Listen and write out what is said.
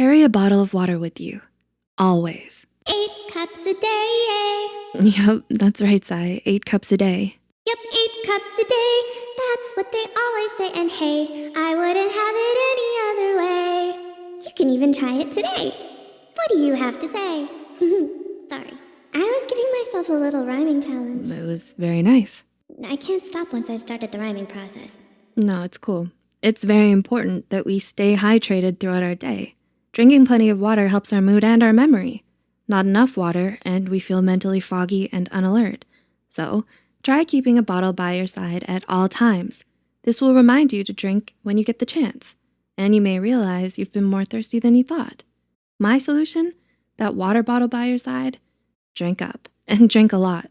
carry a bottle of water with you, always. Eight cups a day. Eh? Yep, that's right, Sai. Eight cups a day. Yep, eight cups a day. That's what they always say. And hey, I wouldn't have it any other way. You can even try it today. What do you have to say? Sorry. I was giving myself a little rhyming challenge. It was very nice. I can't stop once I've started the rhyming process. No, it's cool. It's very important that we stay hydrated throughout our day. Drinking plenty of water helps our mood and our memory. Not enough water, and we feel mentally foggy and unalert. So, try keeping a bottle by your side at all times. This will remind you to drink when you get the chance, and you may realize you've been more thirsty than you thought. My solution? That water bottle by your side? Drink up, and drink a lot.